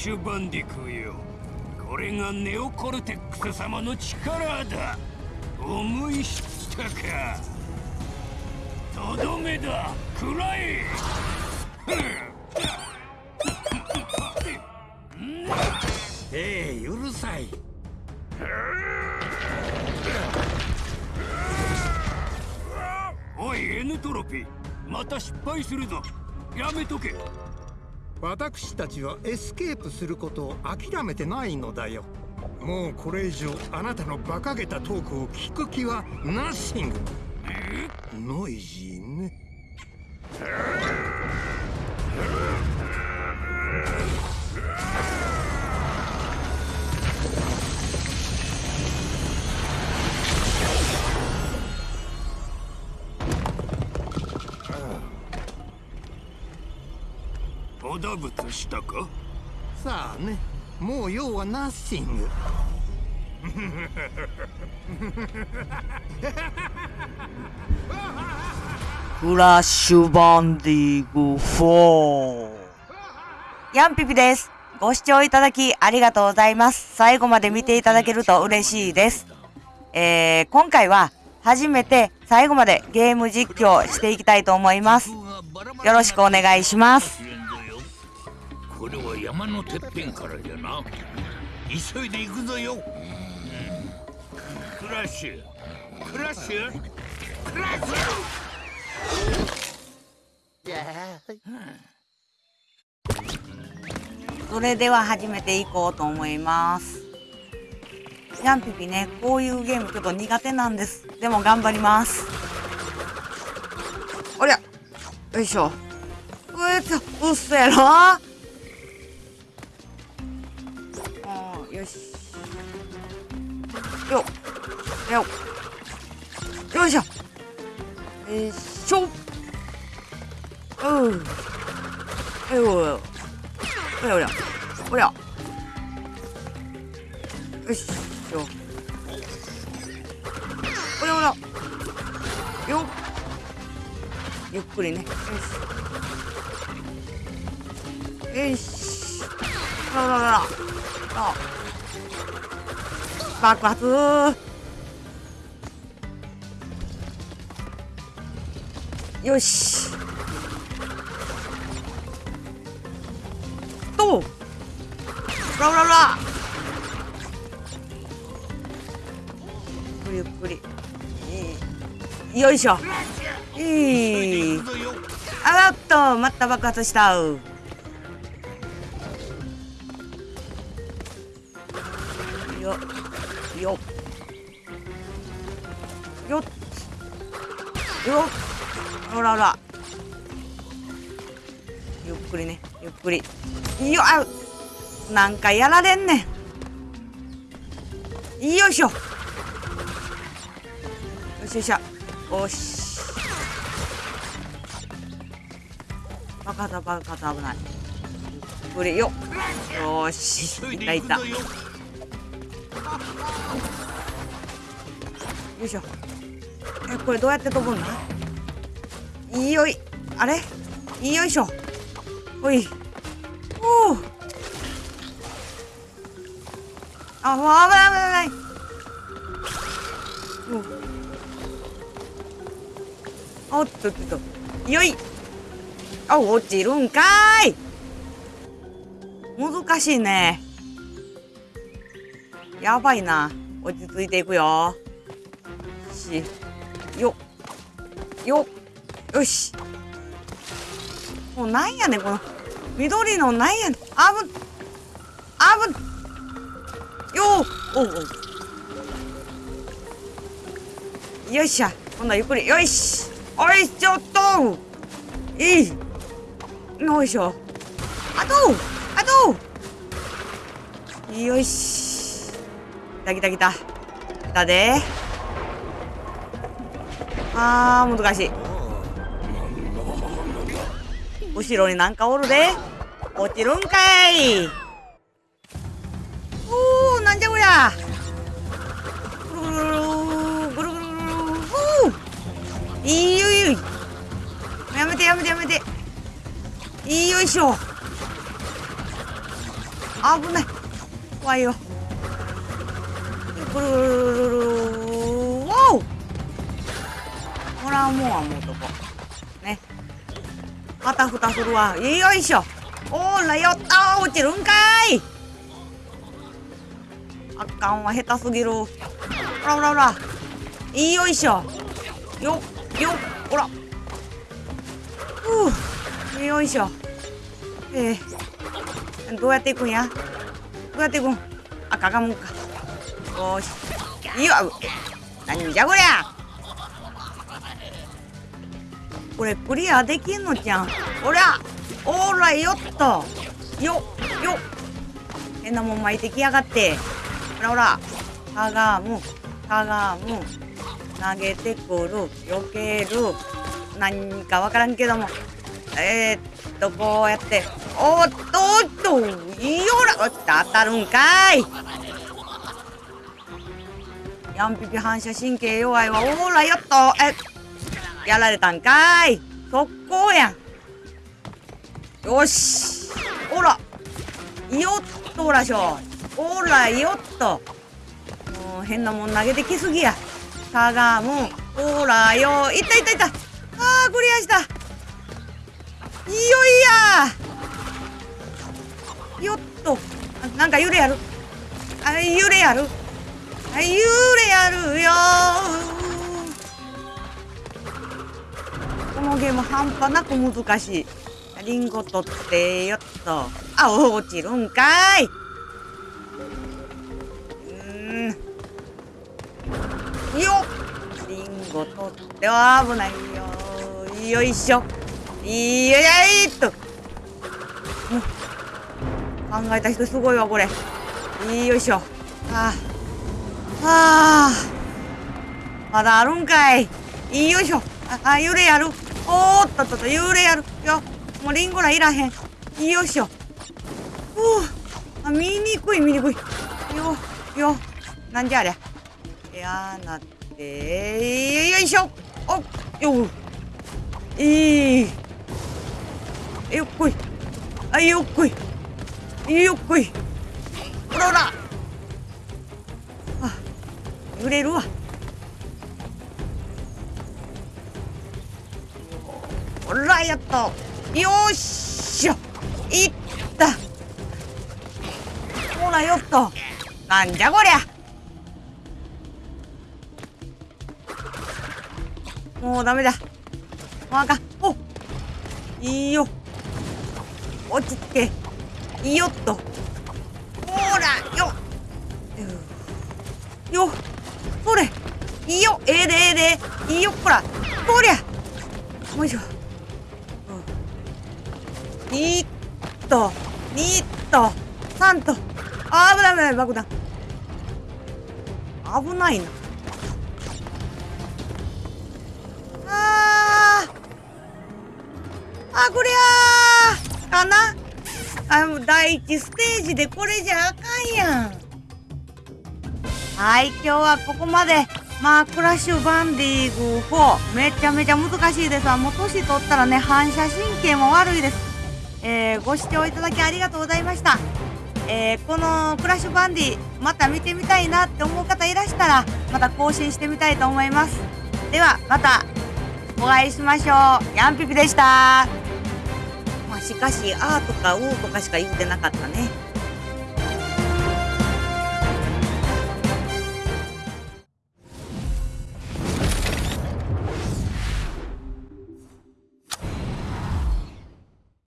シュバンディクよ。これがネオコルテックス様の力だ。思い知ったか。とどめだ。くらえええうるさい。おいエヌトロピー。また失敗するぞ。やめとけ。私たちはエスケープすることを諦めてないのだよ。もうこれ以上あなたの馬鹿げたトークを聞く気は nothing noisy ね。おだぶつしたか？さあねもう用はナッシングフラッシュバンディグ4。ヤンピピです。ご視聴いただきありがとうございます。最後まで見ていただけると嬉しいです。えー、今回は初めて最後までゲーム実況していきたいと思います。よろしくお願いします。山のてっぺんからじゃな。急いで行くぞよ、クラッシュクラッシュクラッシそれでは始めていこうと思います。ヤンピピね、こういうゲームちょっと苦手なんです。でも頑張ります。おりゃ。よいしょ。うえっと、うっせうん。よいおりゃおりゃおりゃよしよおりゃおりゃよゆっくりねよしよしほらほらほらあ爆発よしほらほらほらゆっくり。ゆっくりよいしょ。いい行くぞよあっとまた爆発した。よよよっ。よっ。ほらほらゆっくりね。ゆっくり。よあなんかやられんねん。よいしょ。よしよしよし。バカだバカだ危ない。ゆっくりよよし。いたいた。よいしょ。えこれどうやって飛ぶんだ？いいよい。あれ？いいよいしょ。ほい。おおあもう危ない危ない危ない。おっとっとっと。よい。あ落ちるんかい。難しいね。やばいな。落ち着いていくよ。し。よよよし。もうなんやねこの。緑のなんや。ねあぶあぶよおうおよっしゃ今度はゆっくり。よし。おいちょっと。いい。よいしょ。あと。あと。よし。来た来た来た。来たで。あー難しい。後ろになんかおるで。落ちるんかい。おーなんじゃこりゃぐるぐるぐるぐるぐるぐるぐるおーいいよいいよ。やめてやめてやめていいよいしょ危ない。怖いよ。くるるるるるわおほらもうはもうとこね。あたふたするわ。よいしょ。おーらよった落ちるんかい。あかんわ下手すぎる。ほらほらほら。いいよいしょよっよっほら。ふうよいしょえー、どうやっていくんや？どうやっていくん？あかがむんか。よし。いやなんじゃこりゃ。これクリアできんのじゃん。おりゃおらよっと。よよ。変なもん巻いてきやがって。ほらほら。かがむ。かがむ。投げてくる。避ける。何かわからんけども。えー、っとこうやって。おっとおっと。いよら。当たるんかい。ヤンピピ反射神経弱いわ。おらよっと。えやられたんかい。速攻やん。よし。おら。よっとおらしょ。おらよっと。もう変なもん投げてきすぎや。かがむほらよいったいったいった。あークリアした。いよいや。よっと。なんか揺れやる。あ揺れやる。あ揺れやるよこのゲーム半端なく難しい。リンゴ取ってよっと。あ落ちるんかい。っリンゴ取っては危ないよ。よいしょ。いやいっと、考えた人すごいわこれよいしょはあはあまだあるんかいよいしょああ揺れやるおーっとっとっと揺れやるよもうリンゴらいらへんよいしょふうあ見にくい見にくいよよなんじゃありゃやなってよいしょ。およいい。よっこい。あよっこい。よっこい。ほらほら。あ揺れるわ。ほらやっと。よっしょいった。ほらよっと。なんじゃこりゃ。もうダメだ。もうあかん。おいいよ。落ち着け。いいよっと。ほら、よよそれ。いいよ。ええでええで。いいよ、ほら。こりゃ。よいしょ。うん、にっと、にっと、三と。あ危ない危ない、爆弾。危ないな。あこりゃかな。あ第一ステージでこれじゃあかんやん。はい今日はここまで。まあクラッシュバンディング4めちゃめちゃ難しいですわ。もう年取ったらね反射神経も悪いです。えー、ご視聴いただきありがとうございました。えー、このクラッシュバンディまた見てみたいなって思う方いらしたらまた更新してみたいと思います。ではまたお会いしましょう。ヤンピピでした。しかし、あーとかおーとかしか言ってなかったね。